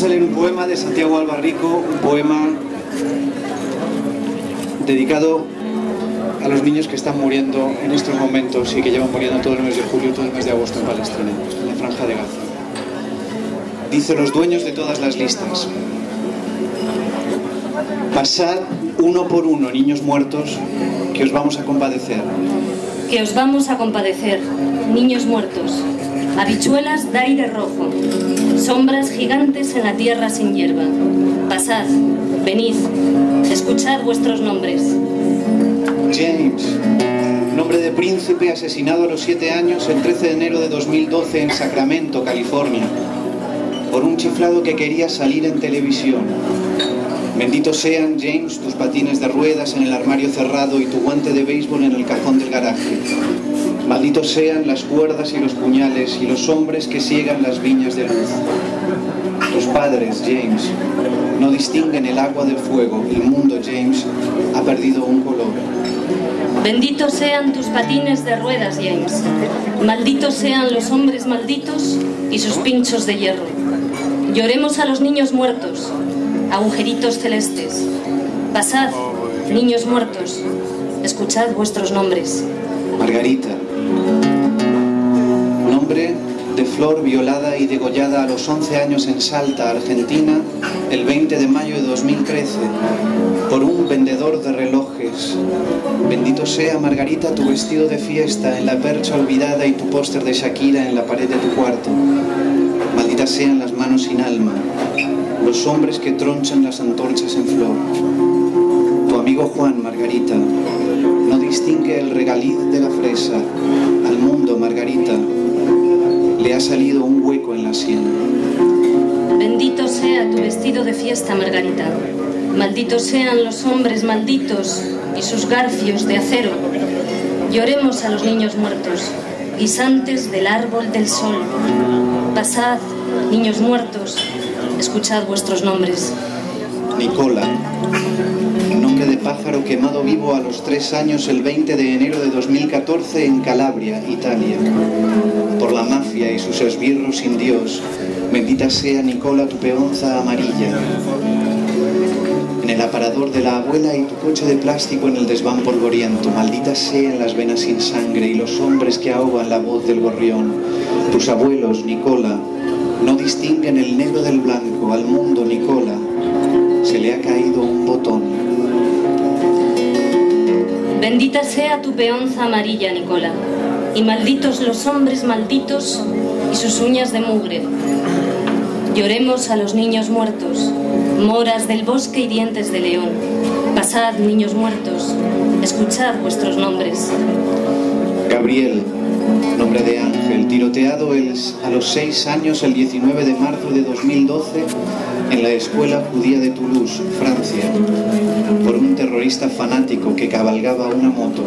Vamos a leer un poema de Santiago Albarrico, un poema dedicado a los niños que están muriendo en estos momentos y que llevan muriendo todo el mes de julio, todo el mes de agosto en Palestina, en la franja de Gaza. Dice los dueños de todas las listas, pasad uno por uno, niños muertos, que os vamos a compadecer. Que os vamos a compadecer, niños muertos, habichuelas de aire rojo, sombras gigantes en la tierra sin hierba. Pasad, venid, escuchad vuestros nombres. James, nombre de príncipe asesinado a los siete años el 13 de enero de 2012 en Sacramento, California, por un chiflado que quería salir en televisión. Benditos sean, James, tus patines de ruedas en el armario cerrado y tu guante de béisbol en el cajón del garaje. Malditos sean las cuerdas y los puñales y los hombres que ciegan las viñas de luz. Tus padres, James, no distinguen el agua del fuego. El mundo, James, ha perdido un color. Benditos sean tus patines de ruedas, James. Malditos sean los hombres malditos y sus pinchos de hierro. Lloremos a los niños muertos, agujeritos celestes. Pasad, niños muertos, escuchad vuestros nombres. Margarita, nombre de flor violada y degollada a los 11 años en Salta, Argentina, el 20 de mayo de 2013, por un vendedor de relojes. Bendito sea, Margarita, tu vestido de fiesta en la percha olvidada y tu póster de Shakira en la pared de tu cuarto. Malditas sean las manos sin alma, los hombres que tronchan las antorchas en flor. Tu amigo Juan, Margarita, no distingue el regaliz de la fresa. Al mundo, Margarita, le ha salido un hueco en la sien. Bendito sea tu vestido de fiesta, Margarita. Malditos sean los hombres malditos y sus garfios de acero. Lloremos a los niños muertos, guisantes del árbol del sol. Pasad, niños muertos, escuchad vuestros nombres. Nicola, nombre de pájaro quemado vivo a los tres años el 20 de enero de 2014 en Calabria, Italia. Por la mafia y sus esbirros sin Dios, bendita sea Nicola tu peonza amarilla. En el aparador de la abuela y tu coche de plástico en el desván polvoriento, malditas sean las venas sin sangre y los hombres que ahogan la voz del gorrión. Tus abuelos, Nicola, no distinguen el negro del blanco, al mundo, Nicola, se le ha caído un botón. Bendita sea tu peonza amarilla, Nicola, y malditos los hombres malditos y sus uñas de mugre. Lloremos a los niños muertos, moras del bosque y dientes de león. Pasad, niños muertos, escuchad vuestros nombres. Gabriel, nombre de ángel, tiroteado a los seis años el 19 de marzo de 2012 en la escuela judía de Toulouse, Francia, por un terrorista fanático que cabalgaba una moto.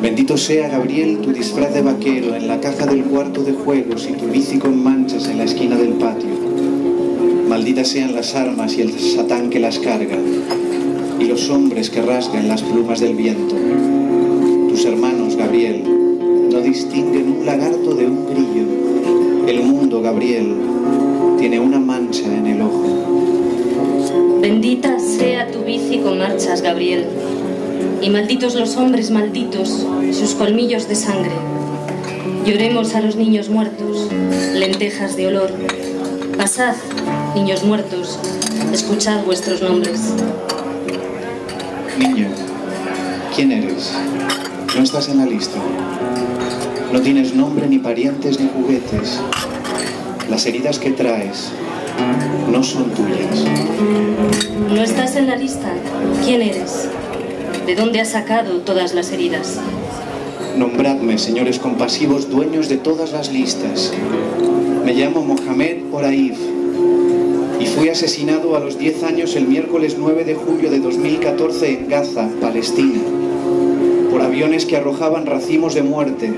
Bendito sea Gabriel tu disfraz de vaquero en la caja del cuarto de juegos y tu bici con manchas en la esquina del patio. Malditas sean las armas y el satán que las carga, y los hombres que rasgan las plumas del viento. Tus hermanos, Gabriel, distinguen un lagarto de un grillo. El mundo, Gabriel, tiene una mancha en el ojo. Bendita sea tu bici con marchas, Gabriel, y malditos los hombres malditos sus colmillos de sangre. Lloremos a los niños muertos, lentejas de olor. Pasad, niños muertos, escuchad vuestros nombres. Niño, ¿quién eres? No estás en la lista. No tienes nombre, ni parientes, ni juguetes. Las heridas que traes no son tuyas. ¿No estás en la lista? ¿Quién eres? ¿De dónde has sacado todas las heridas? Nombradme, señores compasivos, dueños de todas las listas. Me llamo Mohamed Oraif y fui asesinado a los 10 años el miércoles 9 de julio de 2014 en Gaza, Palestina, por aviones que arrojaban racimos de muerte.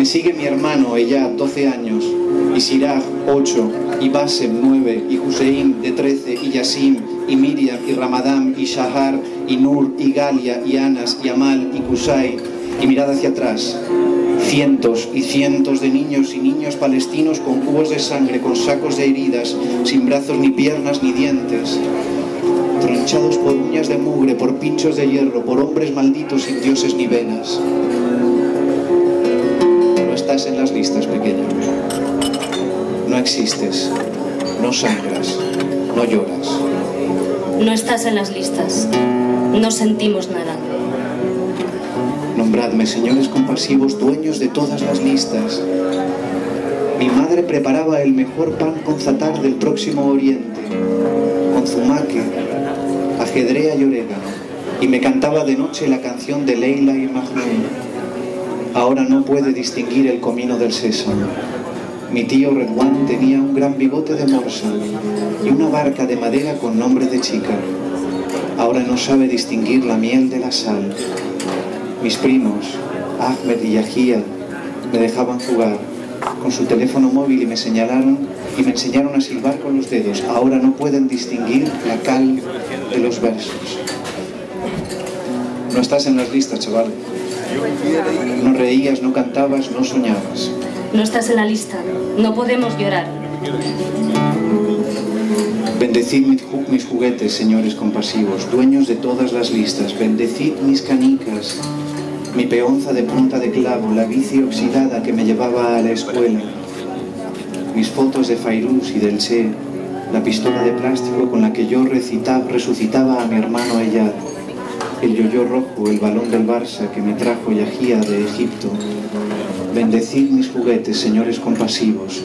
Me sigue mi hermano, Eyad, 12 años, y Siraj, 8, y Basem, 9, y Hussein, de 13, y Yassim, y Miriam, y Ramadán, y Shahar, y Nur, y Galia, y Anas, y Amal, y Kusai, y mirad hacia atrás. Cientos y cientos de niños y niños palestinos con cubos de sangre, con sacos de heridas, sin brazos ni piernas ni dientes, tronchados por uñas de mugre, por pinchos de hierro, por hombres malditos sin dioses ni venas. No estás en las listas, pequeño. No existes, no sangras, no lloras. No estás en las listas. No sentimos nada. Nombradme, señores compasivos, dueños de todas las listas. Mi madre preparaba el mejor pan con zatar del próximo oriente, con zumaque, ajedrea y orégano, y me cantaba de noche la canción de Leila y Mahmoud. Ahora no puede distinguir el comino del sésamo. Mi tío Redwan tenía un gran bigote de morsa y una barca de madera con nombre de chica. Ahora no sabe distinguir la miel de la sal. Mis primos, Ahmed y Yahia, me dejaban jugar con su teléfono móvil y me señalaron y me enseñaron a silbar con los dedos. Ahora no pueden distinguir la cal de los versos. No estás en las listas, chaval. No reías, no cantabas, no soñabas. No estás en la lista. No podemos llorar. Bendecid mis juguetes, señores compasivos, dueños de todas las listas. Bendecid mis canicas, mi peonza de punta de clavo, la bici oxidada que me llevaba a la escuela, mis fotos de Fairuz y del Che, la pistola de plástico con la que yo recitaba, resucitaba a mi hermano Eyad, el yoyo rojo, el balón del Barça que me trajo Yahía de Egipto. Bendecid mis juguetes, señores compasivos,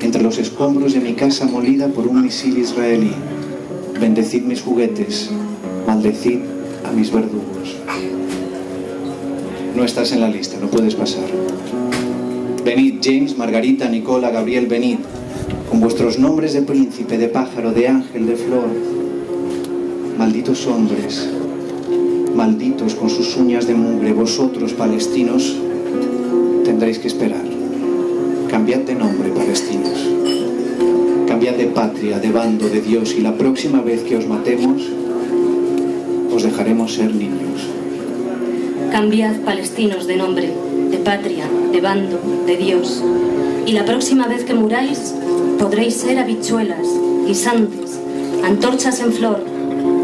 entre los escombros de mi casa molida por un misil israelí. Bendecid mis juguetes, maldecid a mis verdugos. No estás en la lista, no puedes pasar. Venid, James, Margarita, Nicola, Gabriel, venid, con vuestros nombres de príncipe, de pájaro, de ángel, de flor. Malditos hombres, malditos con sus uñas de mugre, vosotros, palestinos, tendréis que esperar. Cambiad de nombre, palestinos. Cambiad de patria, de bando, de Dios, y la próxima vez que os matemos, os dejaremos ser niños. Cambiad, palestinos, de nombre, de patria, de bando, de Dios. Y la próxima vez que muráis, podréis ser habichuelas, guisantes, antorchas en flor,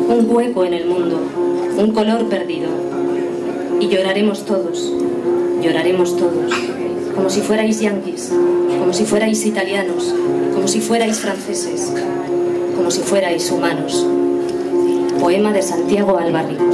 un hueco en el mundo, un color perdido. Y lloraremos todos, lloraremos todos, como si fuerais yanquis, como si fuerais italianos, como si fuerais franceses, como si fuerais humanos. Poema de Santiago Albarrico.